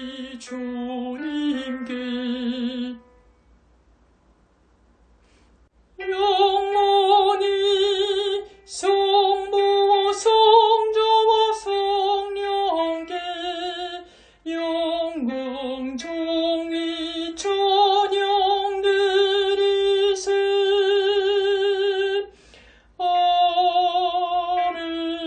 이 주님